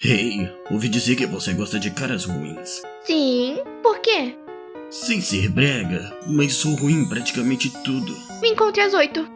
Hey, ouvi dizer que você gosta de caras ruins. Sim, por quê? Sem ser brega, mas sou ruim em praticamente tudo. Me encontre às oito.